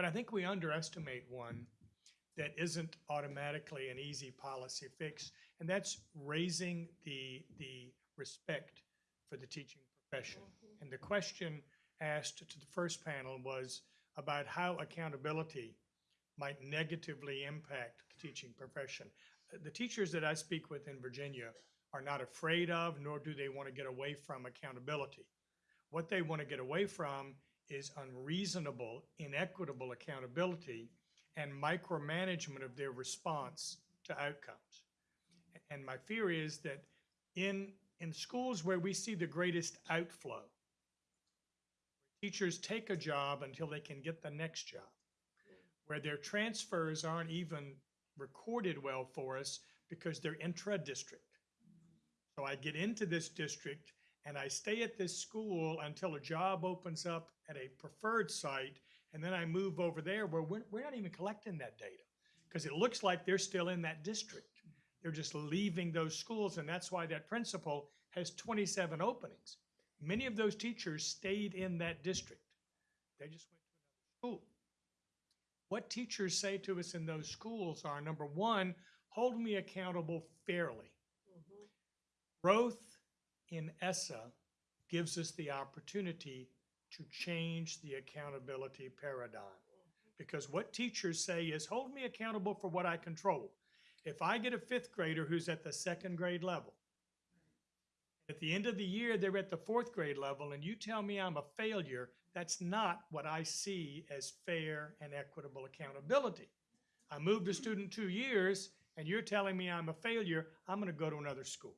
But I think we underestimate one that isn't automatically an easy policy fix, and that's raising the, the respect for the teaching profession. And the question asked to the first panel was about how accountability might negatively impact the teaching profession. Uh, The teachers that I speak with in Virginia are not afraid of, nor do they want to get away from accountability. What they want to get away from is unreasonable, inequitable accountability and micromanagement of their response to outcomes. And my fear is that in, in schools where we see the greatest outflow, teachers take a job until they can get the next job, where their transfers aren't even recorded well for us because they're intra-district. So I get into this district and I stay at this school until a job opens up at a preferred site, and then I move over there where we're, we're not even collecting that data because it looks like they're still in that district. They're just leaving those schools, and that's why that principal has 27 openings. Many of those teachers stayed in that district. They just went to another school. What teachers say to us in those schools are number one, hold me accountable fairly. Mm-hmm. Growth in ESSA gives us the opportunity to change the accountability paradigm. Because what teachers say is hold me accountable for what I control. If I get a fifth grader who's at the second grade level, at the end of the year, they're at the fourth grade level, and you tell me I'm a failure, that's not what I see as fair and equitable accountability. I moved a student two years, and you're telling me I'm a failure, I'm gonna go to another school.